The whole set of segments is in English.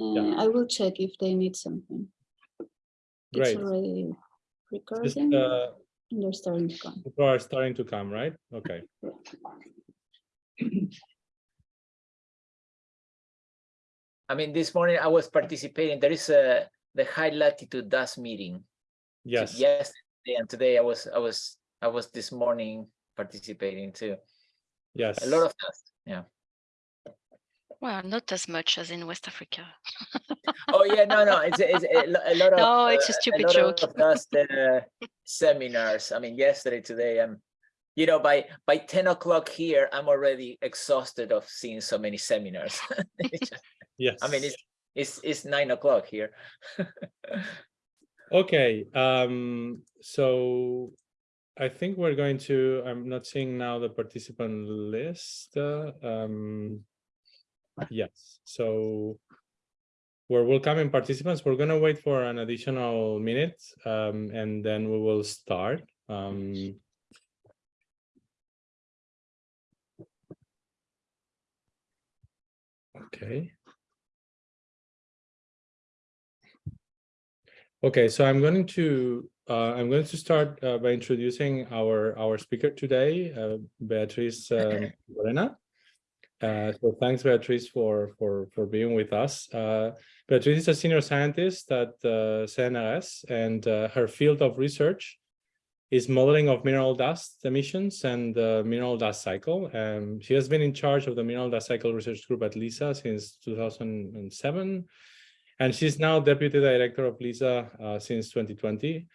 Uh, Yeah. I will check if they need something. Great. It's already Just, uh, they're starting to come. people are starting to come, right? Okay. I mean, this morning I was participating. There is a the high latitude dust meeting. t- Yes. Yesterday and today I was I was I was this morning participating too. Yes. A lot of dust. Yeah. Well, not as much as in West Africa. Oh yeah, no, no, it's it's a, a lot of. No, it's a uh, stupid lot joke. Of dust uh, seminars. I mean, yesterday, today, I'm. You know, by by ten o'clock here, I'm already exhausted of seeing so many seminars. It's Yes. I mean, it's it's it's nine o'clock here. Okay, um, so I think we're going to, I'm not seeing now the participant list. uh, Um, yes, so we're welcoming participants. We're gonna wait for an additional minute, um, and then we will start. Um, okay. Okay, so I'm going to uh, I'm going to start uh, by introducing our our speaker today, uh, Beatriz um, Marticorena. Uh, so thanks, Beatriz, for for for being with us. Uh, Beatriz is a senior scientist at uh, CNRS, and uh, her field of research is modeling of mineral dust emissions and the mineral dust cycle. Um, she has been in charge of the mineral dust cycle research group at LISA since 2007. And she's now deputy director of LISA uh, since 2020.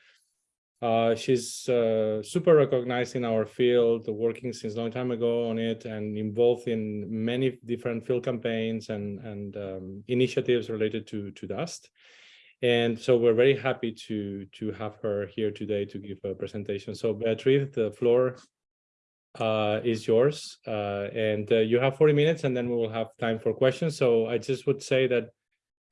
Uh, she's uh, super recognized in our field, working since a long time ago on it and involved in many different field campaigns and, and um, initiatives related to, to dust. And so we're very happy to, to have her here today to give a presentation. So Beatriz, the floor uh, is yours. Uh, and uh, you have 40 minutes and then we will have time for questions. So I just would say that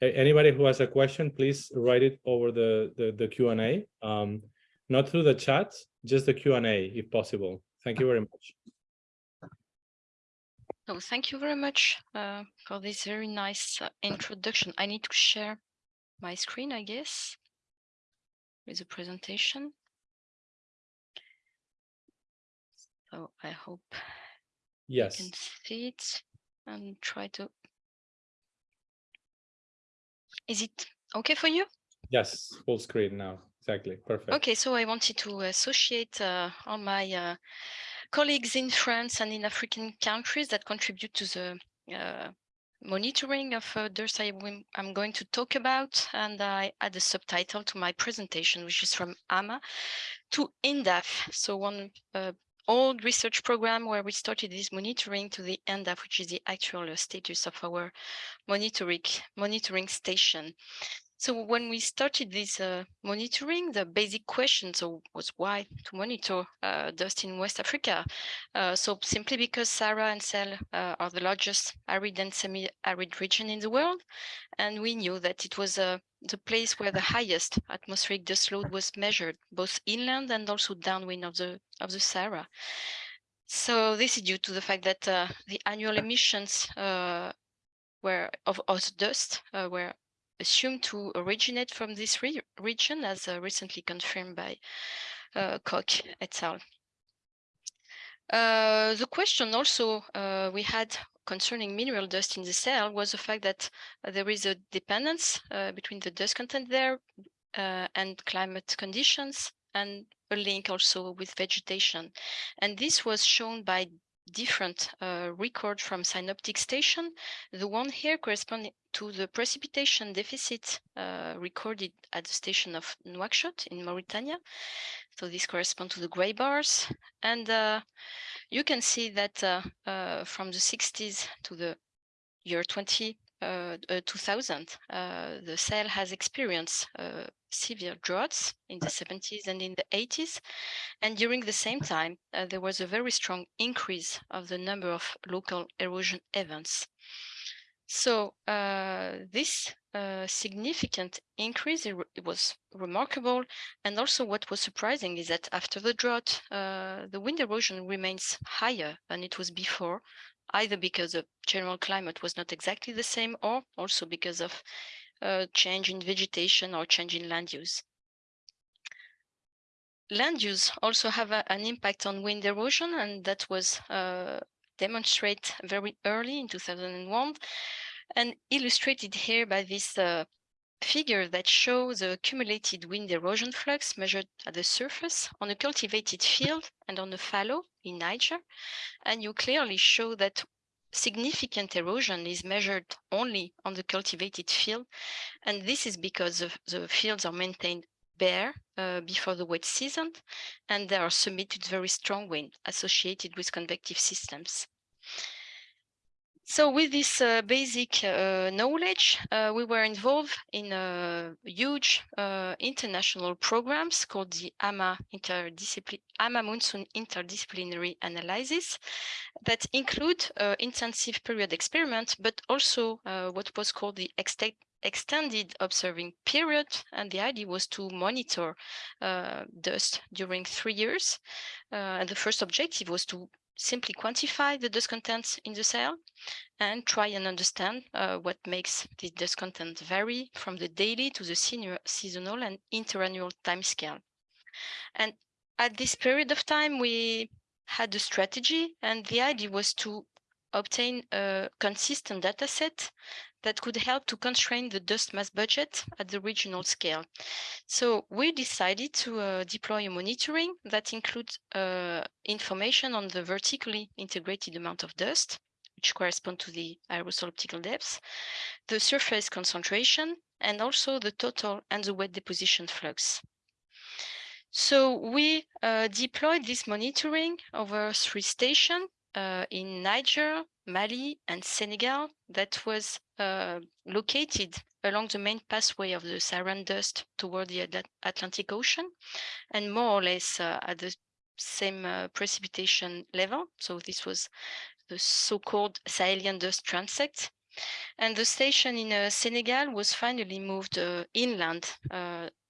anybody who has a question, please write it over the, the, the Q&A. Um, not through the chat, just the Q&A if possible. Thank you very much. Oh, thank you very much uh, for this very nice uh, introduction. I need to share my screen, I guess, with the presentation. So I hope yes. you can see it and try to. Is it okay for you? yes, full screen now. Exactly, perfect. Okay, so I wanted to associate uh, all my uh, colleagues in France and in African countries that contribute to the uh, monitoring of DIRS I, I'm going to talk about. And I add a subtitle to my presentation, which is from AMMA to INDAAF. So one uh, old research program where we started this monitoring to the INDAAF, which is the actual status of our monitoring, monitoring station. So when we started this uh, monitoring, the basic question so was why to monitor uh, dust in West Africa. Uh, so simply because Sahara and Sahel uh, are the largest arid and semi-arid region in the world, and we knew that it was uh, the place where the highest atmospheric dust load was measured, both inland and also downwind of the of the Sahara. So this is due to the fact that uh, the annual emissions were of, of dust were assumed to originate from this re region, as uh, recently confirmed by uh, Kok et al. Uh, the question also we had concerning mineral dust in the Sahel was the fact that there is a dependence between the dust content there and climate conditions and a link also with vegetation. And this was shown by different uh, record from synoptic station. The one here corresponding to the precipitation deficit uh, recorded at the station of Nouakchott in Mauritania. So this corresponds to the gray bars. And uh, you can see that uh, uh, from the 60s to the year 20, uh, uh, 2000, uh, the Sahel has experienced uh, severe droughts in the 70s and in the 80s. And during the same time, uh, there was a very strong increase of the number of local erosion events. So uh, this significant increase, it, it was remarkable. And also what was surprising is that after the drought, the wind erosion remains higher than it was before either because the general climate was not exactly the same or also because of uh, change in vegetation or change in land use. Land use also have a, an impact on wind erosion and that was uh, demonstrated very early in 2001 and illustrated here by this uh, figure that shows the accumulated wind erosion flux measured at the surface on a cultivated field and on a fallow in Niger. And you clearly show that significant erosion is measured only on the cultivated field. And this is because the, fields are maintained bare uh, before the wet season, and they are submitted to very strong wind associated with convective systems. So with this uh, basic uh, knowledge, uh, we were involved in a huge uh, international programs called the AMMA, AMA Monsoon Interdisciplinary Analysis that include uh, intensive period experiments, but also uh, what was called the extended observing period. And the idea was to monitor dust during three years. and the first objective was to simply quantify the dust content in the Sahel and try and understand uh, what makes the dust content vary from the daily to the senior, seasonal and interannual time scale. And at this period of time, we had a strategy and the idea was to obtain a consistent data set that could help to constrain the dust mass budget at the regional scale. So we decided to uh, deploy a monitoring that includes uh, information on the vertically integrated amount of dust, which correspond to the aerosol optical depth, the surface concentration, and also the total and the wet deposition flux. So we uh, deployed this monitoring over three stations uh, in Niger, Mali, and Senegal that was uh, located along the main pathway of the Saharan dust toward the Atlantic Ocean and more or less uh, at the same uh, precipitation level. So this was the so-called Sahelian dust transect. And the station in uh, Senegal was finally moved uh, inland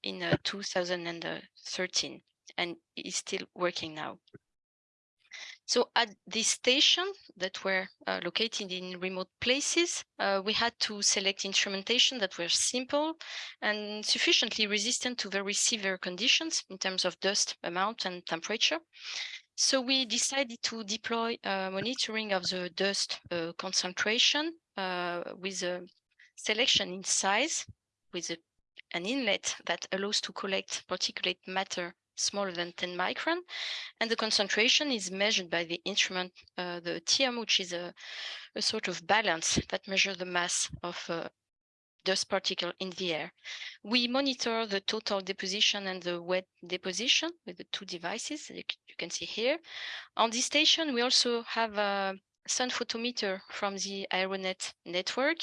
in 2013 and is still working now. So at this station that were uh, located in remote places, uh, we had to select instrumentation that were simple and sufficiently resistant to very severe conditions in terms of dust amount and temperature. So we decided to deploy monitoring of the dust uh, concentration uh, with a selection in size with a, an inlet that allows to collect particulate matter smaller than 10 micron. And the concentration is measured by the instrument, uh, the TEOM, which is a, a, sort of balance that measures the mass of uh, dust particle in the air. We monitor the total deposition and the wet deposition with the two devices you, you can see here. On this station, we also have a sun photometer from the Aeronet network,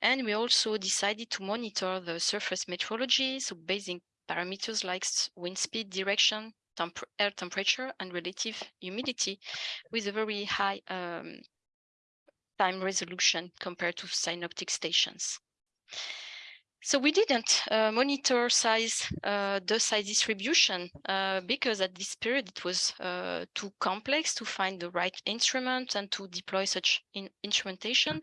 and we also decided to monitor the surface metrology, so basic parameters like wind speed, direction, temp air temperature, and relative humidity with a very high um, time resolution compared to synoptic stations. So we didn't uh, monitor size, uh, the size distribution uh, because at this period it was uh, too complex to find the right instrument and to deploy such in instrumentation.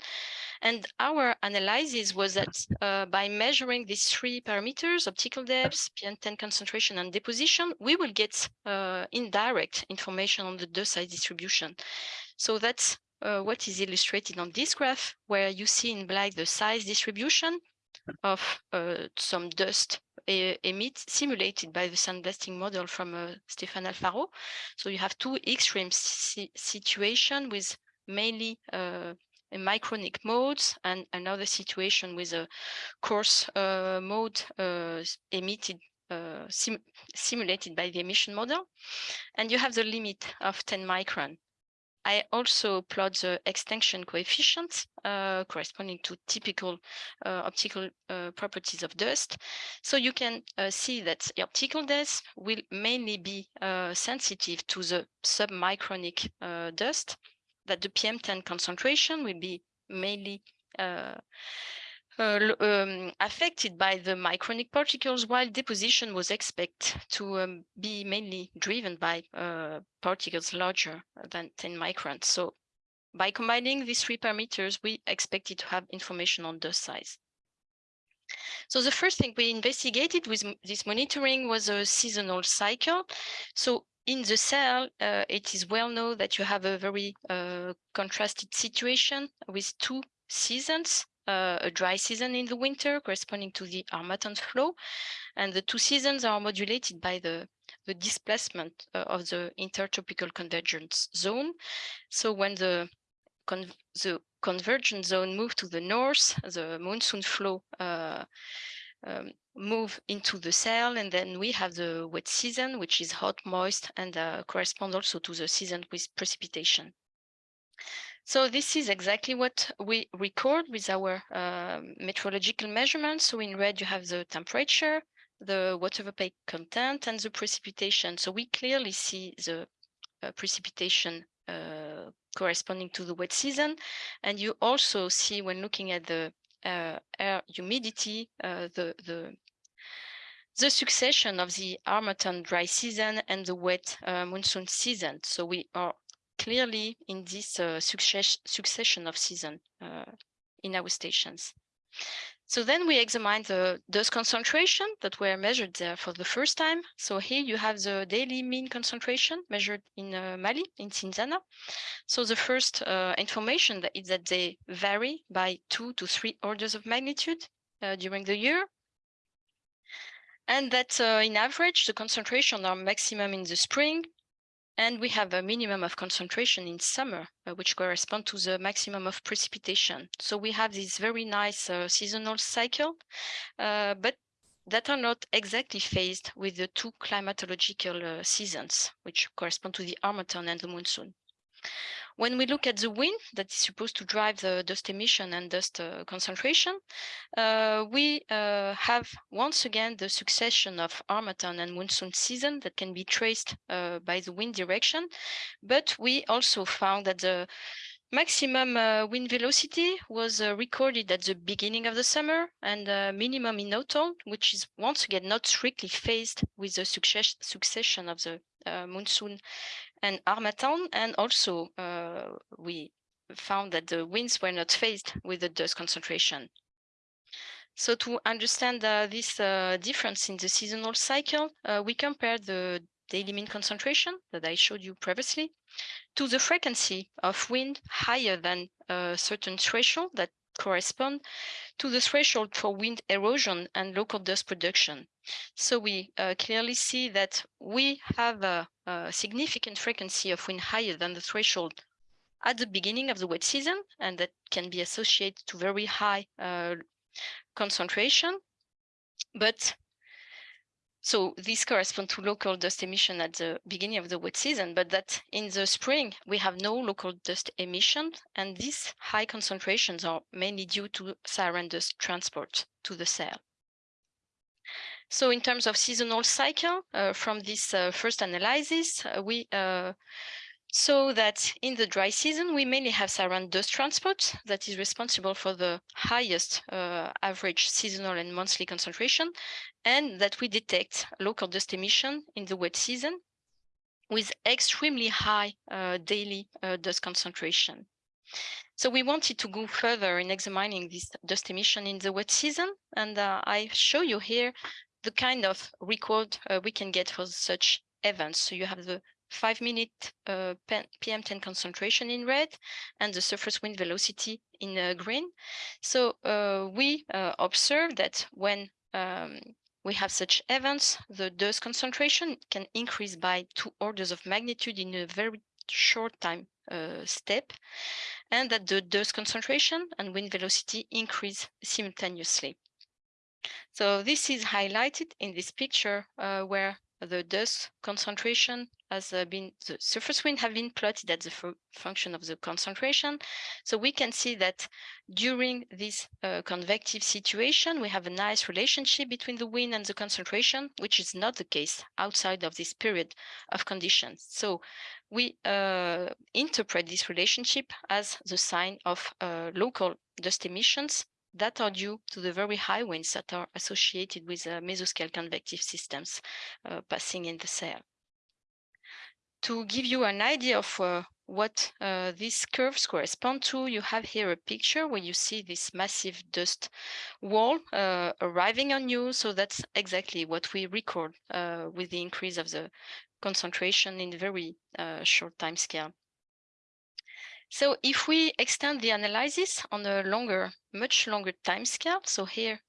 And our analysis was that uh, by measuring these three parameters, optical depth, PM10 concentration and deposition, we will get uh, indirect information on the dust size distribution. So that's what is illustrated on this graph, where you see in black the size distribution of uh, some dust emit simulated by the sandblasting model from uh, Stéphane Alfaro. So you have two extreme si situation with mainly uh, micronic modes and another situation with a coarse uh, mode uh, emitted uh, sim simulated by the emission model. And you have the limit of 10 micron. I also plot the extinction coefficients uh, corresponding to typical uh, optical uh, properties of dust. So you can uh, see that the optical dust will mainly be uh, sensitive to the submicronic uh, dust, that the PM10 concentration will be mainly uh, um, affected by the micronic particles, while deposition was expected to um, be mainly driven by uh, particles larger than 10 microns. So by combining these three parameters, we expected to have information on dust size. So the first thing we investigated with this monitoring was a seasonal cycle. So in the Sahel, uh, it is well known that you have a very uh, contrasted situation with two seasons, uh, a dry season in the winter corresponding to the Harmattan flow, and the two seasons are modulated by the, the displacement uh, of the intertropical convergence zone. So when the con the convergence zone move to the north, the monsoon flow uh, um, move into the Sahel, and then we have the wet season, which is hot, moist, and uh, correspond also to the season with precipitation. So this is exactly what we record with our uh, meteorological measurements. So in red, you have the temperature, the water vapor content, and the precipitation. So we clearly see the uh, precipitation uh, corresponding to the wet season. And you also see when looking at the uh, air humidity, uh, the, the, the succession of the Harmattan dry season and the wet uh, monsoon season. So we are clearly in this uh, success, succession of season uh, in our stations. So then we examine the dust concentration that were measured there for the first time. So here you have the daily mean concentration measured in uh, Mali, in Cinzana. So the first uh, information that is that they vary by two to three orders of magnitude uh, during the year. And that uh, in average, the concentration are maximum in the spring, and we have a minimum of concentration in summer, uh, which correspond to the maximum of precipitation. So we have this very nice uh, seasonal cycle, uh, but that are not exactly phased with the two climatological uh, seasons, which correspond to the Harmattan and the monsoon. When we look at the wind that is supposed to drive the dust emission and dust uh, concentration, uh, we uh, have once again the succession of Harmattan and monsoon season that can be traced uh, by the wind direction. But we also found that the maximum uh, wind velocity was uh, recorded at the beginning of the summer and minimum in autumn, which is once again not strictly phased with the success succession of the monsoon and Harmattan, and also uh, we found that the winds were not phased with the dust concentration. So to understand uh, this uh, difference in the seasonal cycle, uh, we compared the daily mean concentration that I showed you previously to the frequency of wind higher than a certain threshold that correspond to the threshold for wind erosion and local dust production. So we uh, clearly see that we have a, a, significant frequency of wind higher than the threshold at the beginning of the wet season, and that can be associated to very high uh, concentration. But so this corresponds to local dust emission at the beginning of the wet season, but that in the spring, we have no local dust emission. And these high concentrations are mainly due to Saharan dust transport to the Sahel. So in terms of seasonal cycle, uh, from this uh, first analysis, uh, we uh, so that in the dry season, we mainly have Saharan dust transport that is responsible for the highest uh, average seasonal and monthly concentration, and that we detect local dust emission in the wet season with extremely high uh, daily uh, dust concentration. So we wanted to go further in examining this dust emission in the wet season, and uh, I show you here the kind of record uh, we can get for such events. So you have the five minute uh, PM10 concentration in red and the surface wind velocity in uh, green. So uh, we uh, observe that when um, we have such events, the dust concentration can increase by two orders of magnitude in a very short time uh, step, and that the dust concentration and wind velocity increase simultaneously. So this is highlighted in this picture uh, where the dust concentration has uh, been, the surface wind have been plotted as the function of the concentration. So we can see that during this uh, convective situation, we have a nice relationship between the wind and the concentration, which is not the case outside of this period of conditions. So we uh, interpret this relationship as the sign of uh, local dust emissions that are due to the very high winds that are associated with uh, mesoscale convective systems uh, passing in the Sahel. To give you an idea of uh, what uh, these curves correspond to, you have here a picture where you see this massive dust wall uh, arriving on you. So that's exactly what we record uh, with the increase of the concentration in very uh, short time scale. So if we extend the analysis on a longer, much longer time scale, so here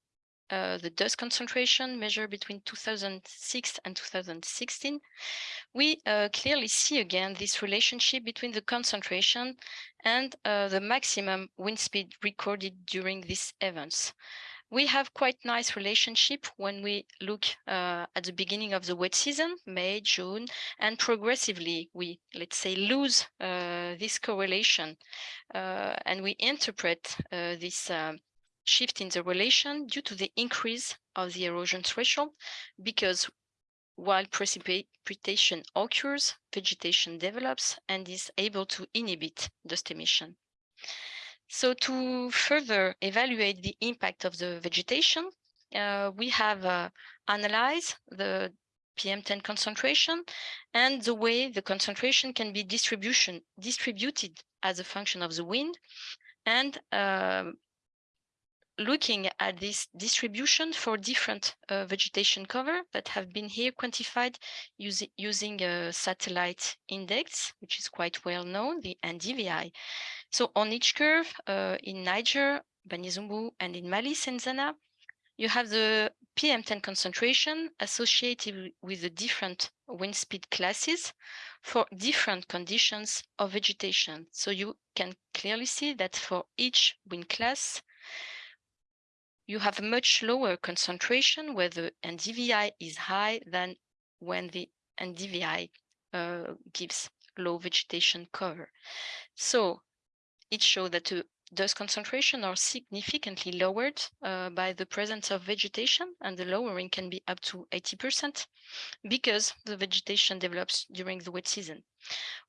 uh, the dust concentration measured between 2006 and 2016, we uh, clearly see again this relationship between the concentration and uh, the maximum wind speed recorded during these events. We have quite nice relationship when we look uh, at the beginning of the wet season, May, June, and progressively we, let's say, lose uh, this correlation and we interpret this um, shift in the relation due to the increase of the erosion threshold because while precipitation occurs, vegetation develops and is able to inhibit dust emission. So to further evaluate the impact of the vegetation, uh, we have uh, analyzed the PM10 concentration and the way the concentration can be distribution distributed as a function of the wind and um, looking at this distribution for different uh, vegetation cover that have been here quantified using, using a satellite index, which is quite well known, the NDVI. So on each curve uh, in Niger, Banizoumbou, and in Mali, Cinzana, you have the PM10 concentration associated with the different wind speed classes for different conditions of vegetation. So you can clearly see that for each wind class, you have a much lower concentration where the NDVI is high than when the NDVI uh, gives low vegetation cover. So it shows that the dust concentration are significantly lowered uh, by the presence of vegetation and the lowering can be up to 80% because the vegetation develops during the wet season.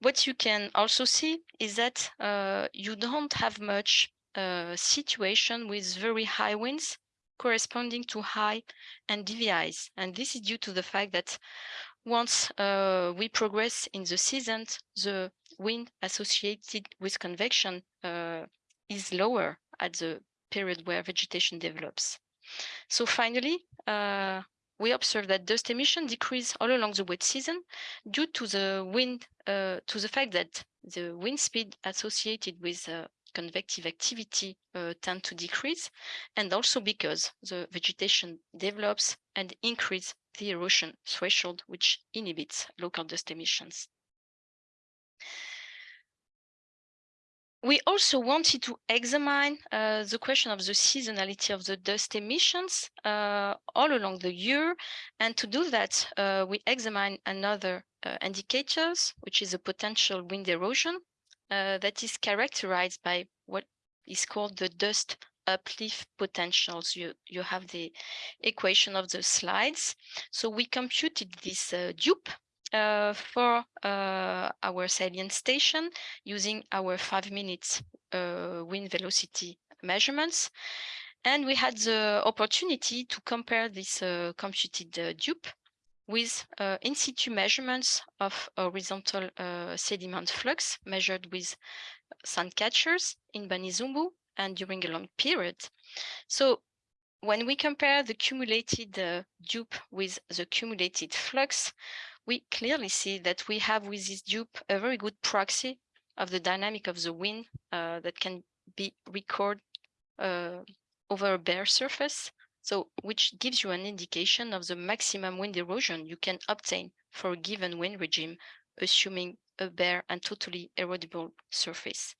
What you can also see is that uh, you don't have much uh, situation with very high winds corresponding to high NDVIs. And this is due to the fact that once uh, we progress in the season, the wind associated with convection uh, is lower at the period where vegetation develops. So finally, uh, we observe that dust emission decrease all along the wet season due to the wind, uh, to the fact that the wind speed associated with uh, convective activity uh, tend to decrease, and also because the vegetation develops and increase the erosion threshold, which inhibits local dust emissions. We also wanted to examine uh, the question of the seasonality of the dust emissions uh, all along the year. And to do that, uh, we examine another uh, indicators, which is a potential wind erosion uh, that is characterized by what is called the dust uplift potentials. You, you have the equation of the slides. So we computed this uh, DUP uh, for uh, our Sahelian station using our five minutes uh, wind velocity measurements. And we had the opportunity to compare this uh, computed DUP with uh, in situ measurements of horizontal uh, sediment flux measured with sand catchers in Banizoumbou and during a long period. So when we compare the cumulated uh, DUP with the cumulated flux, we clearly see that we have with this DUP a very good proxy of the dynamic of the wind uh, that can be recorded uh, over a bare surface so which gives you an indication of the maximum wind erosion you can obtain for a given wind regime, assuming a bare and totally erodible surface.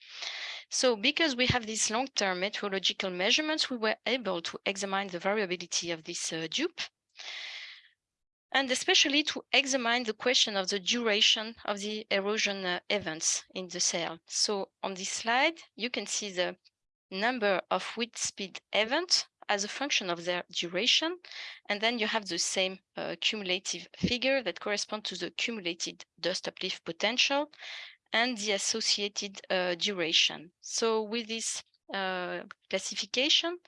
So because we have these long-term meteorological measurements, we were able to examine the variability of this uh, DUP and especially to examine the question of the duration of the erosion uh, events in the Sahel. So on this slide, you can see the number of wind speed events as a function of their duration. And then you have the same uh, cumulative figure that correspond to the cumulated dust uplift potential and the associated uh, duration. So with this uh, classification,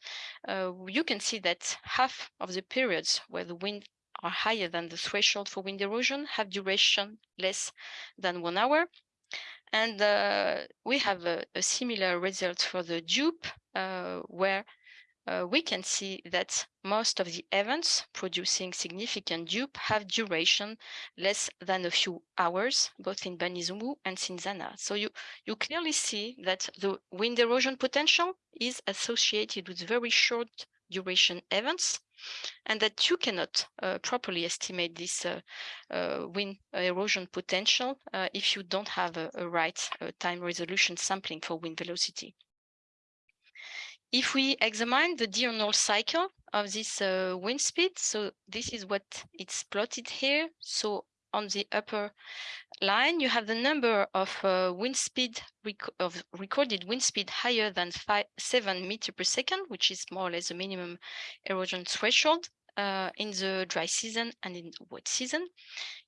uh, you can see that half of the periods where the wind are higher than the threshold for wind erosion have duration less than one hour. And uh, we have a, a similar result for the DUP, uh, where uh, we can see that most of the events producing significant DUP have duration less than a few hours, both in Banizoumbou and Cinzana. So you, you clearly see that the wind erosion potential is associated with very short duration events and that you cannot uh, properly estimate this uh, uh, wind erosion potential uh, if you don't have a, a right uh, time resolution sampling for wind velocity. If we examine the diurnal cycle of this uh, wind speed, so this is what it's plotted here. So on the upper line, you have the number of uh, wind speed rec of recorded wind speed higher than five, seven meter per second, which is more or less the minimum erosion threshold uh, in the dry season and in wet season.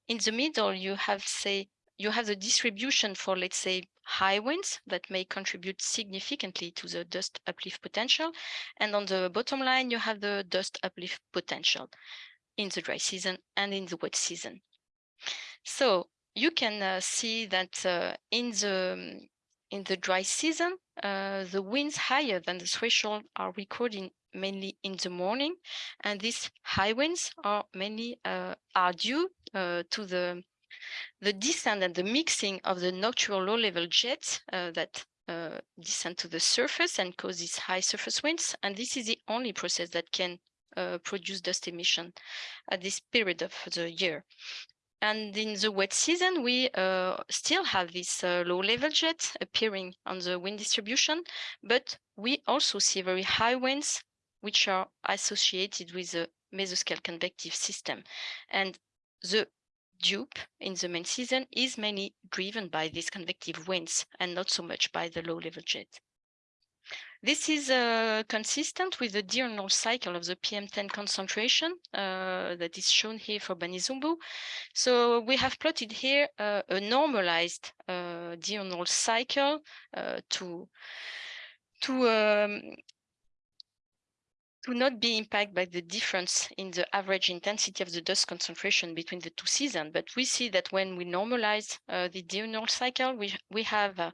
In the middle, you have say you have the distribution for, let's say, high winds that may contribute significantly to the dust uplift potential. And on the bottom line, you have the dust uplift potential in the dry season and in the wet season. So you can uh, see that uh, in the in the dry season, uh, the winds higher than the threshold are recorded mainly in the morning, and these high winds are mainly uh, are due uh, to the the descent and the mixing of the nocturnal low-level jets uh, that uh, descend to the surface and cause these high surface winds. And this is the only process that can uh, produce dust emission at this period of the year. And in the wet season, we uh, still have this uh, low-level jet appearing on the wind distribution, but we also see very high winds, which are associated with the mesoscale convective system. And the DUP in the main season is mainly driven by these convective winds and not so much by the low-level jet. This is uh, consistent with the diurnal cycle of the PM10 concentration uh, that is shown here for Banizoumbou. So we have plotted here uh, a normalized uh, diurnal cycle uh, to to um, to not be impacted by the difference in the average intensity of the dust concentration between the two seasons. But we see that when we normalize uh, the diurnal cycle, we, we have uh,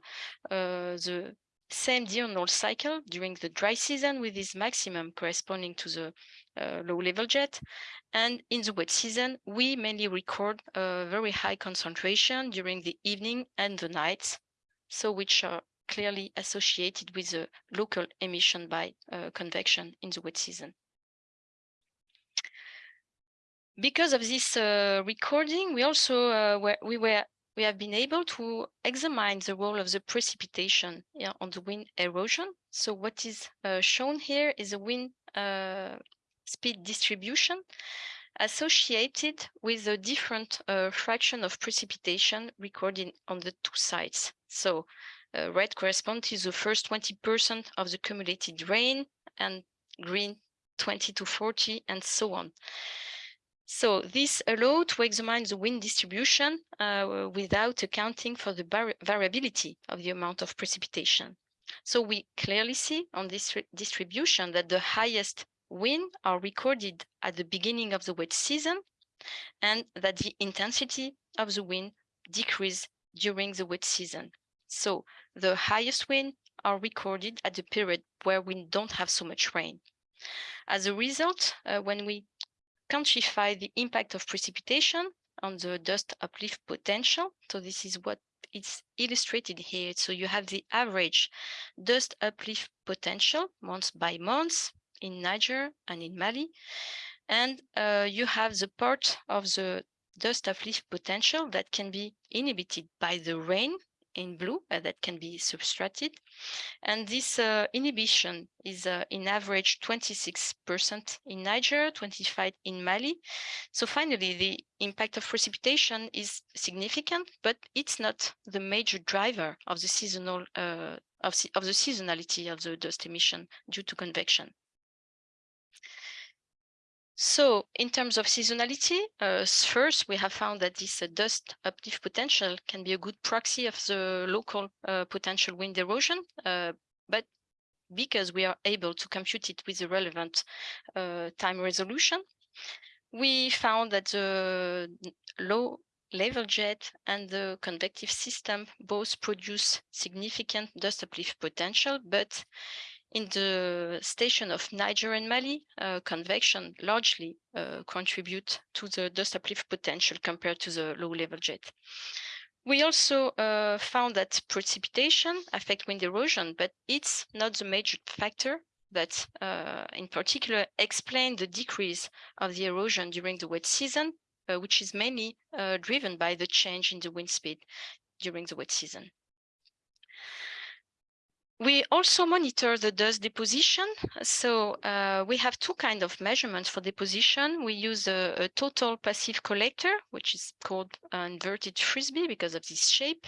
uh, the same diurnal cycle during the dry season with this maximum corresponding to the uh, low level jet. And in the wet season, we mainly record a very high concentration during the evening and the nights, so which are clearly associated with the local emission by uh, convection in the wet season. Because of this uh, recording, we also uh, were, we were we have been able to examine the role of the precipitation yeah, on the wind erosion. So what is uh, shown here is a wind uh, speed distribution associated with a different uh, fraction of precipitation recorded on the two sides. So uh, red corresponds to the first 20% of the cumulated rain and green 20 to 40 and so on. So this allowed to examine the wind distribution uh, without accounting for the variability of the amount of precipitation. So we clearly see on this distribution that the highest wind are recorded at the beginning of the wet season and that the intensity of the wind decrease during the wet season. So the highest wind are recorded at the period where we don't have so much rain. As a result, uh, when we quantify the impact of precipitation on the dust uplift potential, so this is what it's illustrated here. So you have the average dust uplift potential month by month in Niger and in Mali. And uh, you have the part of the dust uplift potential that can be inhibited by the rain in blue uh, that can be subtracted. And this uh, inhibition is uh, in average 26% in Niger, 25 in Mali. So finally, the impact of precipitation is significant, but it's not the major driver of the seasonal of, of the seasonality of the dust emission due to convection. So in terms of seasonality, uh, first, we have found that this uh, dust uplift potential can be a good proxy of the local uh, potential wind erosion. Uh, but because we are able to compute it with the relevant uh, time resolution, we found that the low level jet and the convective system both produce significant dust uplift potential, but in the station of Niger and Mali, uh, convection largely uh, contribute to the dust uplift potential compared to the low level jet. We also uh, found that precipitation affect wind erosion, but it's not the major factor that uh, in particular explain the decrease of the erosion during the wet season, uh, which is mainly uh, driven by the change in the wind speed during the wet season. We also monitor the dust deposition. So uh, we have two kind of measurements for deposition. We use a, a, total passive collector, which is called inverted frisbee because of this shape.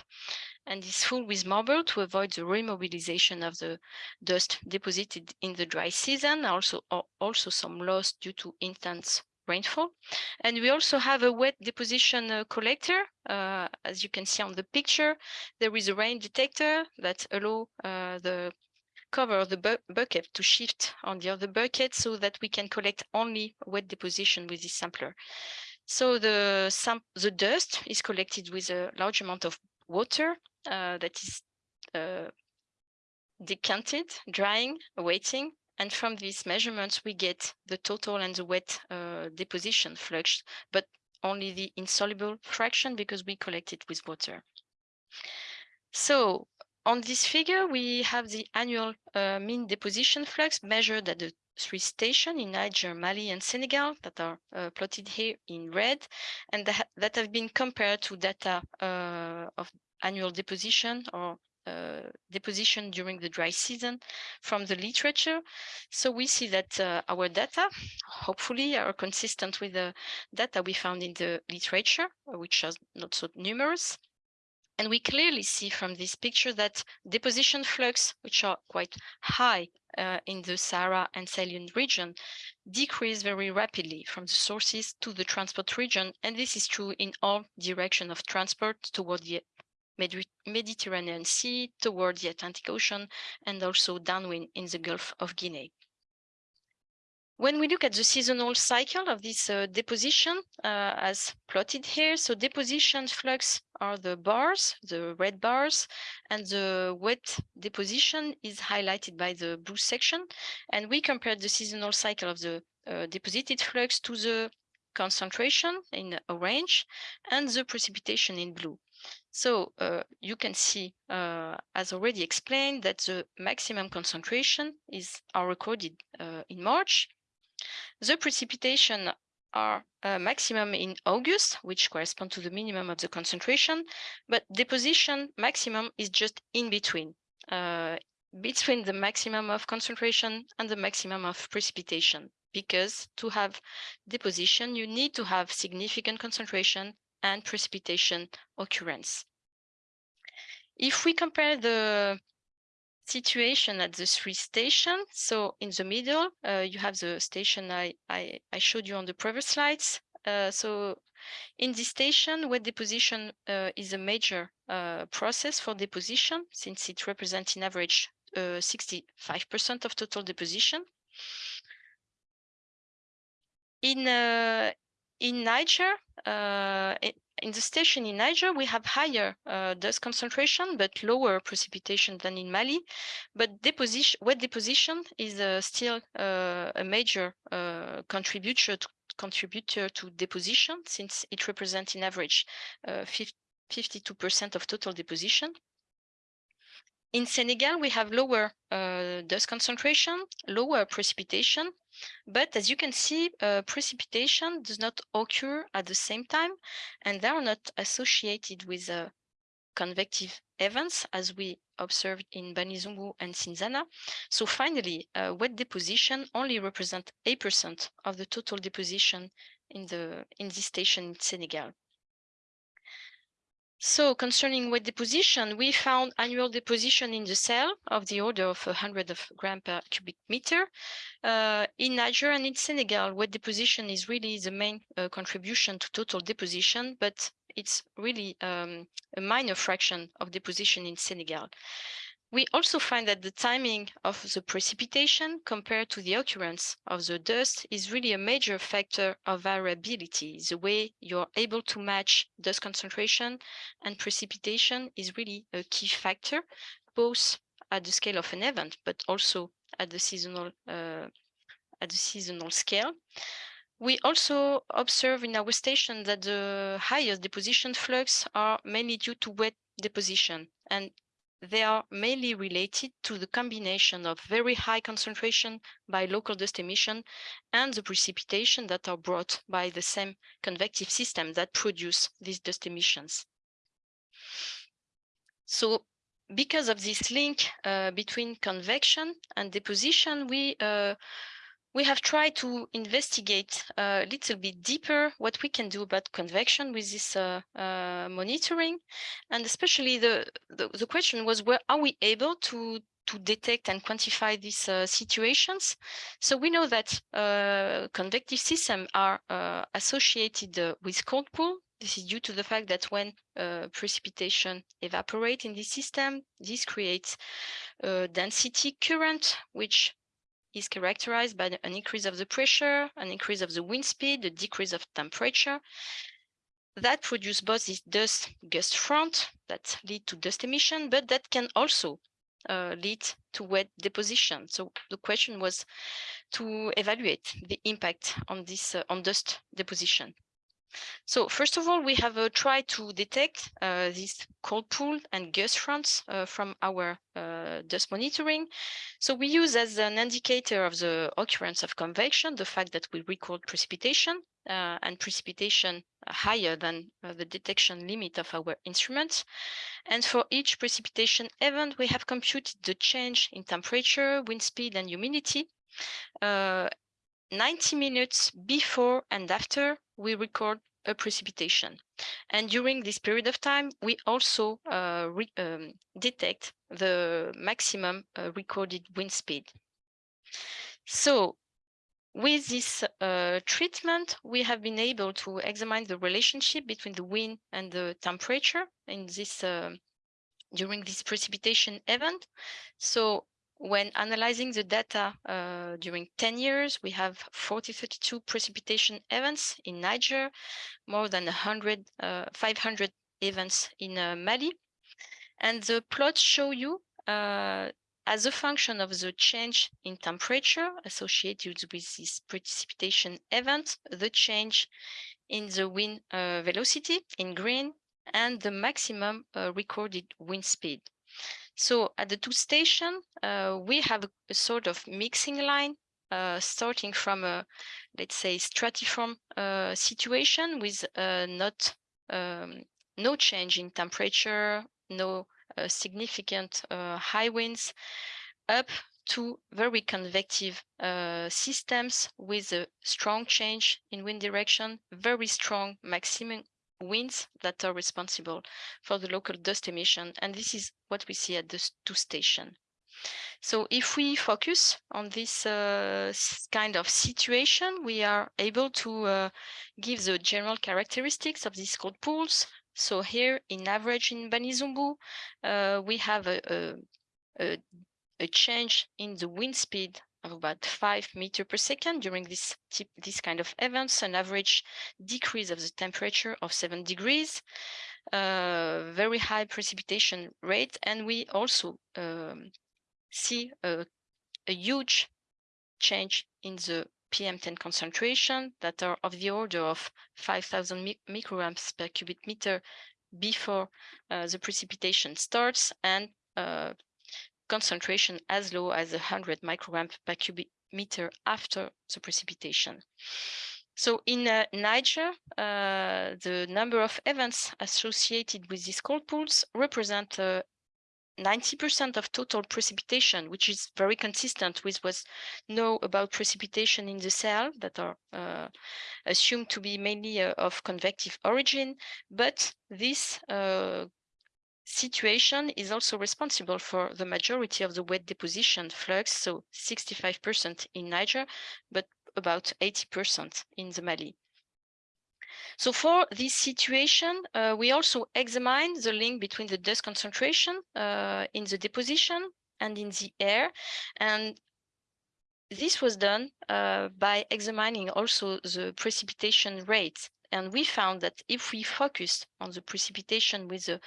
And is full with marble to avoid the remobilization of the dust deposited in the dry season. Also, also some loss due to intense rainfall. And we also have a wet deposition uh, collector. Uh, as you can see on the picture, there is a rain detector that allow uh, the cover the bu bucket to shift on the other bucket so that we can collect only wet deposition with this sampler. So the, the dust is collected with a large amount of water uh, that is uh, decanted, drying, waiting, and from these measurements, we get the total and the wet uh, deposition flux, but only the insoluble fraction because we collect it with water. So on this figure, we have the annual uh, mean deposition flux measured at the three stations in Niger, Mali, and Senegal that are uh, plotted here in red, and that, that have been compared to data uh, of annual deposition or deposition during the dry season from the literature. So we see that uh, our data, hopefully, are consistent with the data we found in the literature, which are not so numerous. And we clearly see from this picture that deposition flux, which are quite high uh, in the Sahara and Sahelian region, decrease very rapidly from the sources to the transport region. And this is true in all direction of transport toward the Mediterranean Sea toward the Atlantic Ocean and also downwind in the Gulf of Guinea. When we look at the seasonal cycle of this uh, deposition, uh, as plotted here, so deposition flux are the bars, the red bars, and the wet deposition is highlighted by the blue section. And we compared the seasonal cycle of the uh, deposited flux to the concentration in orange and the precipitation in blue. So uh, you can see, uh, as already explained, that the maximum concentration is are recorded uh, in March. The precipitation are uh, maximum in August, which correspond to the minimum of the concentration, but deposition maximum is just in between, uh, between the maximum of concentration and the maximum of precipitation. Because to have deposition, you need to have significant concentration and precipitation occurrence. If we compare the situation at the three stations, so in the middle, uh, you have the station I, I, I, showed you on the previous slides. Uh, so in this station, wet deposition uh, is a major uh, process for deposition since it represents in average 65% uh, of total deposition. In, uh, in Niger, uh, in the station in Niger, we have higher uh, dust concentration, but lower precipitation than in Mali. But deposition, wet deposition is uh, still uh, a major uh, contributor to, contributor to deposition, since it represents in average 52% uh, of total deposition. In Senegal, we have lower uh, dust concentration, lower precipitation, but as you can see, uh, precipitation does not occur at the same time, and they are not associated with uh, convective events as we observed in Banizoumbou and Cinzana. So finally, uh, wet deposition only represent 8% of the total deposition in the in this station in Senegal. So concerning wet deposition, we found annual deposition in the Sahel of the order of 100 of gram per cubic meter. Uh, in Niger and in Senegal, wet deposition is really the main uh, contribution to total deposition, but it's really um, a minor fraction of deposition in Senegal. We also find that the timing of the precipitation compared to the occurrence of the dust is really a major factor of variability. The way you're able to match dust concentration and precipitation is really a key factor, both at the scale of an event, but also at the seasonal uh, at the seasonal scale. We also observe in our station that the highest deposition flux are mainly due to wet deposition and they are mainly related to the combination of very high concentration by local dust emission and the precipitation that are brought by the same convective system that produce these dust emissions. So because of this link uh, between convection and deposition, we uh, we have tried to investigate a little bit deeper what we can do about convection with this uh, uh, monitoring. And especially the, the, the, question was, where are we able to, to detect and quantify these uh, situations? So we know that uh, convective systems are uh, associated uh, with cold pool. This is due to the fact that when precipitation evaporate in this system, this creates density current, which is characterized by an increase of the pressure, an increase of the wind speed, a decrease of temperature. That produce both this dust gust front that lead to dust emission, but that can also uh, lead to wet deposition. So the question was to evaluate the impact on this uh, on dust deposition. So first of all, we have uh, tried to detect uh, these cold pool and gust fronts uh, from our uh, dust monitoring. So we use as an indicator of the occurrence of convection, the fact that we record precipitation uh, and precipitation higher than uh, the detection limit of our instruments. And for each precipitation event, we have computed the change in temperature, wind speed, and humidity 90 minutes before and after we record a precipitation. And during this period of time, we also uh, um, detect the maximum uh, recorded wind speed. So with this uh, treatment, we have been able to examine the relationship between the wind and the temperature in this uh, during this precipitation event. So when analyzing the data uh, during 10 years, we have 4032 precipitation events in Niger, more than 100, uh, 500 events in uh, Mali. And the plots show you uh, as a function of the change in temperature associated with this precipitation event, the change in the wind uh, velocity in green and the maximum uh, recorded wind speed. So at the two station, uh, we have a, sort of mixing line uh, starting from a, let's say, stratiform uh, situation with uh, not um, no change in temperature, no uh, significant uh, high winds, up to very convective systems with a strong change in wind direction, very strong maximum winds that are responsible for the local dust emission. And this is what we see at the two station. So if we focus on this uh, kind of situation, we are able to uh, give the general characteristics of these cold pools. So here in average in Banizoumbou, uh, we have a, a, a, a change in the wind speed of about five meter per second during this this kind of events, an average decrease of the temperature of seven degrees, uh, very high precipitation rate, and we also um, see a, a huge change in the PM10 concentration that are of the order of 5,000 mi micrograms per cubic meter before uh, the precipitation starts and uh, concentration as low as 100 micrograms per cubic meter after the precipitation. So in uh, Niger, uh, the number of events associated with these cold pools represent 90% uh, of total precipitation, which is very consistent with what's known about precipitation in the Sahel that are uh, assumed to be mainly uh, of convective origin. But this uh, situation is also responsible for the majority of the wet deposition flux, so 65% in Niger, but about 80% in the Mali. So for this situation, uh, we also examined the link between the dust concentration uh, in the deposition and in the air. And this was done uh, by examining also the precipitation rates. And we found that if we focused on the precipitation with the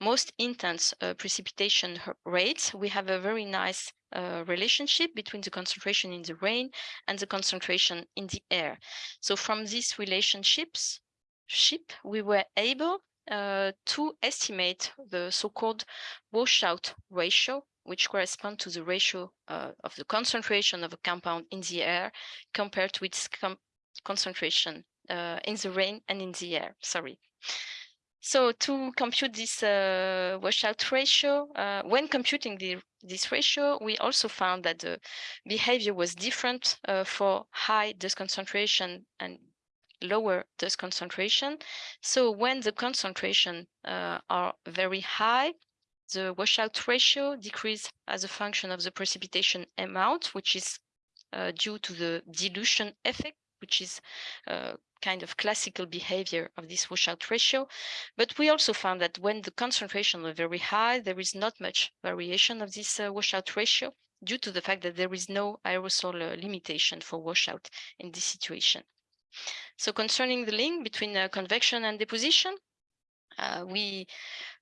most intense uh, precipitation rates, we have a very nice uh, relationship between the concentration in the rain and the concentration in the air. So from these relationships, ship, we were able uh, to estimate the so-called washout ratio, which corresponds to the ratio uh, of the concentration of a compound in the air compared to its concentration uh, in the rain and in the air, sorry. So to compute this uh, washout ratio, uh, when computing the, this ratio, we also found that the behavior was different uh, for high dust concentration and lower dust concentration. So when the concentration uh, are very high, the washout ratio decrease as a function of the precipitation amount, which is uh, due to the dilution effect, which is uh, kind of classical behavior of this washout ratio. But we also found that when the concentration are very high, there is not much variation of this uh, washout ratio due to the fact that there is no aerosol uh, limitation for washout in this situation. So concerning the link between uh, convection and deposition, uh, we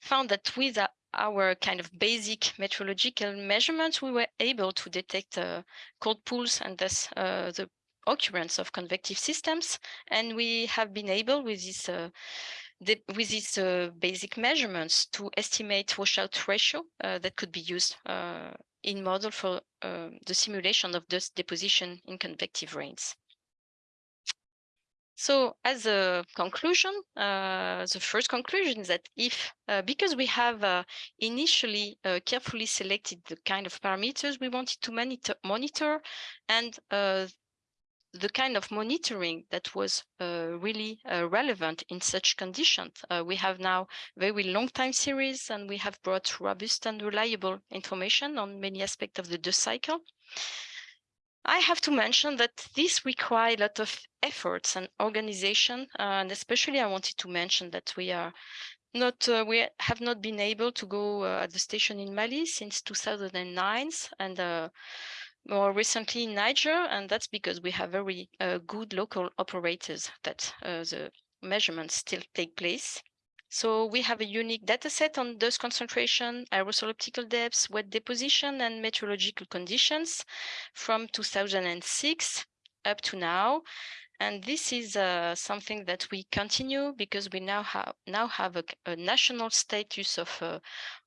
found that with uh, our kind of basic meteorological measurements, we were able to detect uh, cold pools and thus the occurrence of convective systems. And we have been able with this uh, the, with these uh, basic measurements to estimate washout ratio uh, that could be used uh, in model for uh, the simulation of dust deposition in convective rains. So as a conclusion, uh, the first conclusion is that if, uh, because we have initially carefully selected the kind of parameters we wanted to monitor, monitor and the kind of monitoring that was uh, really uh, relevant in such conditions. Uh, we have now very long time series and we have brought robust and reliable information on many aspects of the dust cycle. I have to mention that this requires a lot of efforts and organization, and especially I wanted to mention that we are not uh, we have not been able to go uh, at the station in Mali since 2009 and uh, more recently in Niger, and that's because we have very uh, good local operators that uh, the measurements still take place. So we have a unique data set on dust concentration, aerosol optical depths, wet deposition, and meteorological conditions from 2006 up to now. And this is uh, something that we continue because we now have now have a, a national status of uh,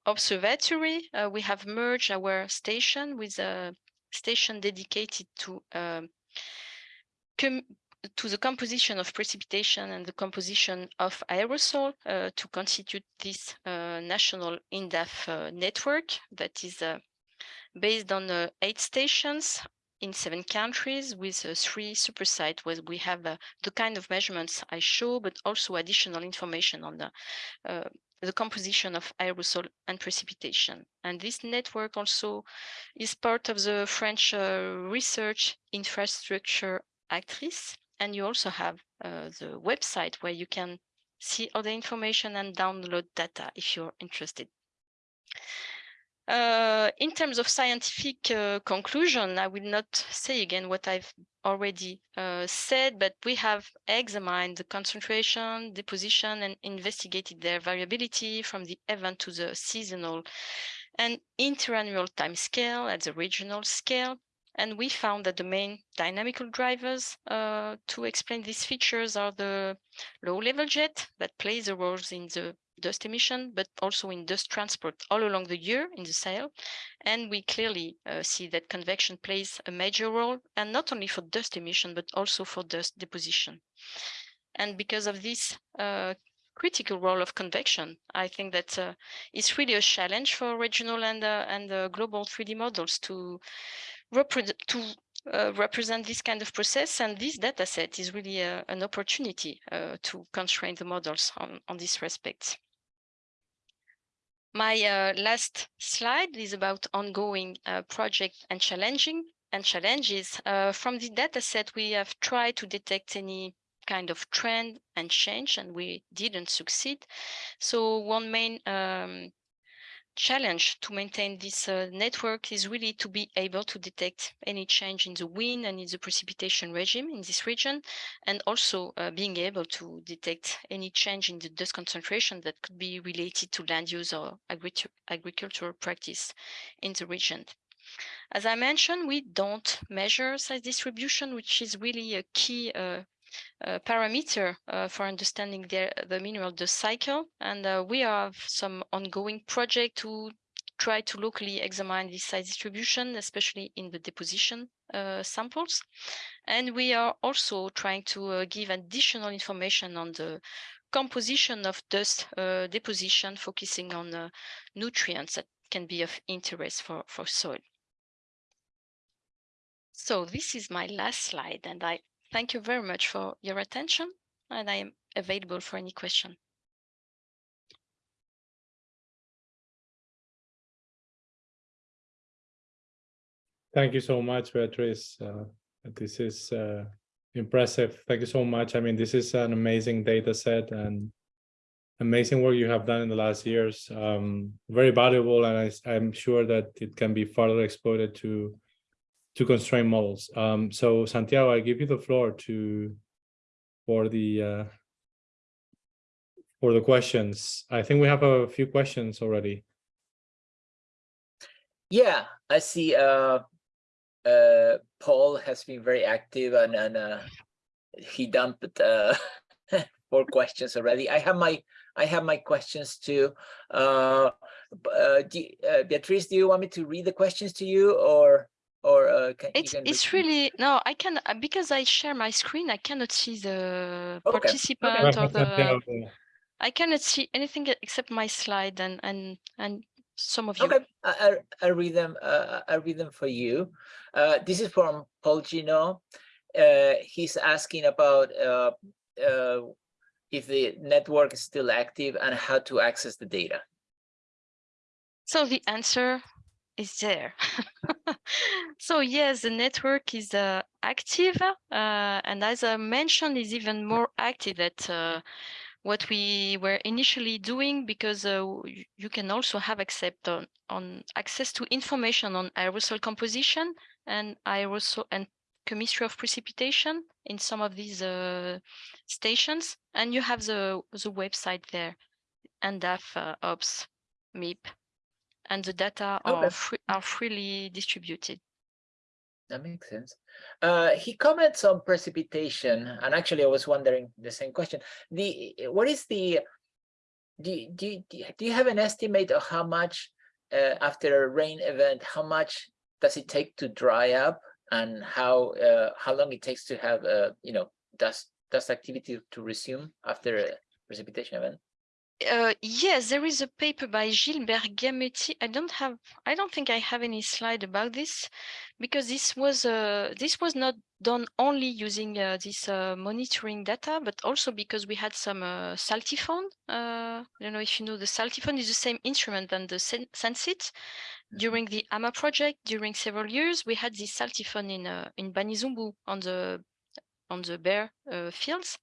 observatory. Uh, we have merged our station with a station dedicated to um, to the composition of precipitation and the composition of aerosol uh, to constitute this uh, national INDAAF uh, network that is uh, based on uh, eight stations in seven countries with uh, three super sites where we have the kind of measurements I show, but also additional information on the the composition of aerosol and precipitation. And this network also is part of the French uh, research infrastructure ACTRIS. And you also have uh, the website where you can see all the information and download data if you're interested. Uh, in terms of scientific uh, conclusion, I will not say again what I've already uh, said, but we have examined the concentration, deposition, and investigated their variability from the event to the seasonal and interannual time scale at the regional scale. And we found that the main dynamical drivers uh, to explain these features are the low level jet that plays a role in the dust emission, but also in dust transport all along the year in the Sahel. And we clearly uh, see that convection plays a major role, and not only for dust emission, but also for dust deposition. And because of this uh, critical role of convection, I think that uh, it's really a challenge for regional and uh, and uh, global 3D models to to uh, represent this kind of process. And this data set is really uh, an opportunity uh, to constrain the models on, on this respect. My uh, last slide is about ongoing uh, project and challenging and challenges. From the data set, we have tried to detect any kind of trend and change, and we didn't succeed. So one main um, challenge to maintain this uh, network is really to be able to detect any change in the wind and in the precipitation regime in this region, and also uh, being able to detect any change in the dust concentration that could be related to land use or agric agricultural practice in the region. As I mentioned, we don't measure size distribution, which is really a key uh, parameter uh, for understanding the, the mineral dust cycle. And uh, we have some ongoing project to try to locally examine this size distribution, especially in the deposition uh, samples. And we are also trying to uh, give additional information on the composition of dust uh, deposition, focusing on nutrients that can be of interest for, for soil. So this is my last slide, and I thank you very much for your attention, and I am available for any question. Thank you so much, Beatrice. Uh, this is uh, impressive. Thank you so much. I mean, this is an amazing data set and amazing work you have done in the last years. Um, very valuable, and I, I'm sure that it can be further exploited to to constrain models. Um, so Santiago, I give you the floor to for the uh, for the questions. I think we have a few questions already. Yeah, I see. Uh, uh, Paul has been very active and and uh, he dumped uh, four questions already. I have my I have my questions too. Uh, uh, do, uh, Beatrice, do you want me to read the questions to you or? Or uh, can, it's can it's really no i can uh, because i share my screen i cannot see the Okay, participant or the i cannot see anything except my slide and and and some of you Okay, I, I, I'll read them. Uh, I'll read them for you. Uh, this is from Paul Gino. Uh, he's asking about uh, uh, if the network is still active and how to access the data. So the answer is there. so yes, the network is uh, active, uh, and as I mentioned, is even more active at uh, what we were initially doing because uh, you can also have accept on, on access to information on aerosol composition and aerosol and chemistry of precipitation in some of these uh, stations, and you have the the website there, INDAAF uh, Ops MIP and the data are, free, are freely distributed. That makes sense. Uh, he comments on precipitation, and actually, I was wondering the same question. The what is the do you- do do you- do you have an estimate of how much uh, after a rain event, how much does it take to dry up, and how uh, how long it takes to have uh, you know dust dust activity to resume after a precipitation event? Uh, yes, there is a paper by Gilbert Bergametti. I don't have, I don't think I have any slide about this because this was uh, this was not done only using uh, this uh, monitoring data, but also because we had some uh, saltiphone. Uh, I don't know if you know the saltiphone is the same instrument than the sen Sensit. During the AMMA project, during several years, we had this saltiphone in uh, in Banizoumbou on the on the bare uh, fields.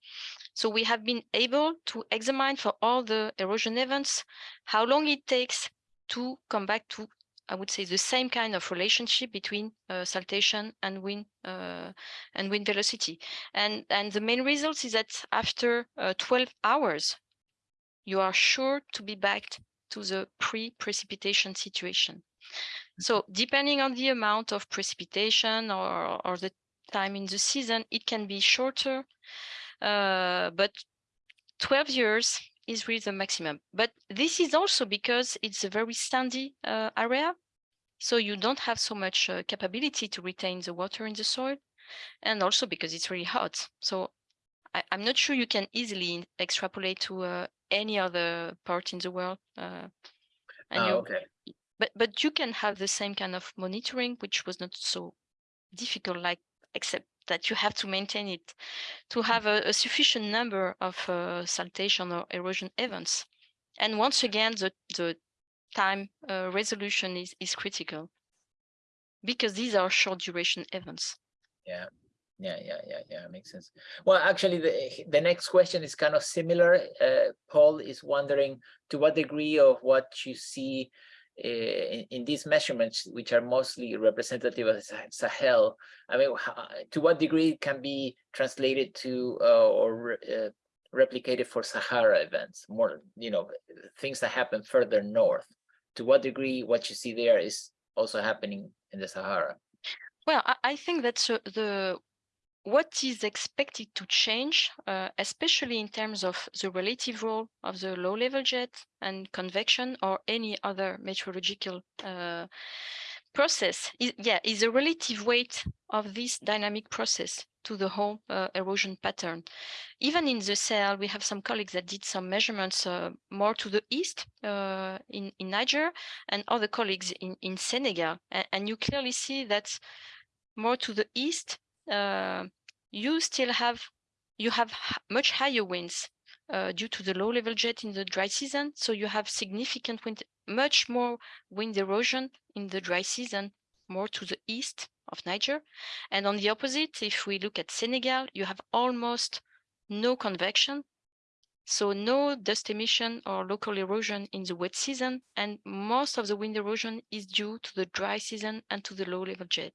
So we have been able to examine for all the erosion events, how long it takes to come back to, I would say, the same kind of relationship between uh, saltation and wind uh, and wind velocity. And, and the main result is that after uh, 12 hours, you are sure to be back to the pre-precipitation situation. So depending on the amount of precipitation or, or the time in the season, it can be shorter, but 12 years is really the maximum. But this is also because it's a very sandy uh, area, so you don't have so much uh, capability to retain the water in the soil, and also because it's really hot. So I, am not sure you can easily extrapolate to uh, any other part in the world. Uh, and you, okay. but but you can have the same kind of monitoring, which was not so difficult, like except that you have to maintain it to have a, a sufficient number of uh, saltation or erosion events. And once again, the, the time uh, resolution is, is critical because these are short duration events. Yeah. Yeah, yeah, yeah, yeah, makes sense. Well, actually, the, the next question is kind of similar. Uh, Paul is wondering to what degree of what you see in, in these measurements, which are mostly representative of Sahel, I mean, how, to what degree can be translated to uh, or uh, replicated for Sahara events, more, you know, things that happen further north. To what degree what you see there is also happening in the Sahara? Well, I, think that's the what is expected to change, uh, especially in terms of the relative role of the low-level jet and convection or any other meteorological uh, process. Is, yeah, is the relative weight of this dynamic process to the whole uh, erosion pattern. Even in the Sahel, we have some colleagues that did some measurements uh, more to the east uh, in, in Niger and other colleagues in, in Senegal. A- and you clearly see that more to the east, you still have you have much higher winds uh, due to the low level jet in the dry season. So you have significant wind, much more wind erosion in the dry season, more to the east of Niger. And on the opposite, if we look at Senegal, you have almost no convection. So no dust emission or local erosion in the wet season, and most of the wind erosion is due to the dry season and to the low level jet.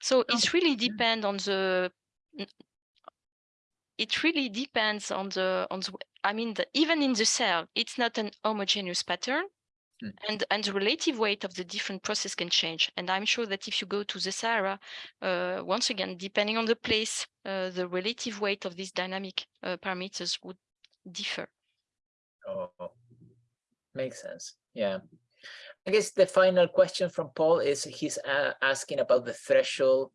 So it really depends on the. It really depends on the on the. I mean, the, even in the Sahel, it's not an homogeneous pattern, Mm. and and the relative weight of the different process can change. And I'm sure that if you go to the Sahara, uh, once again, depending on the place, uh, the relative weight of these dynamic uh, parameters would differ. Oh, makes sense. Yeah. I guess the final question from Paul is he's uh, asking about the threshold,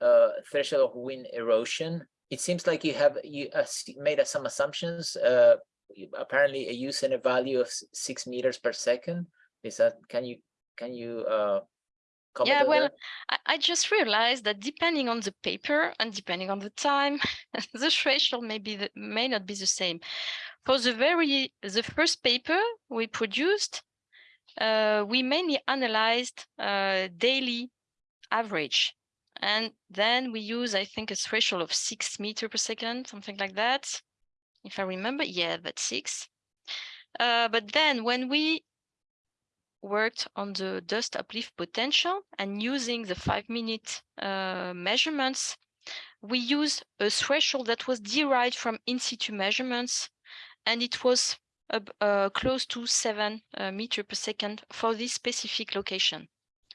uh, threshold of wind erosion. It seems like you have you uh, made some assumptions. Uh, apparently, a use and a value of six meters per second. Is that can you can you uh, comment Yeah, well? I, I just realized that depending on the paper and depending on the time, the threshold may be the, may not be the same. For the very the first paper we produced, uh, we mainly analyzed uh, daily average, and then we use I think a threshold of six meter per second, something like that, if I remember. Yeah, that's six. Uh, but then when we worked on the dust uplift potential and using the five minute uh, measurements, we used a threshold that was derived from in situ measurements and it was uh, close to seven uh, meter per second for this specific location.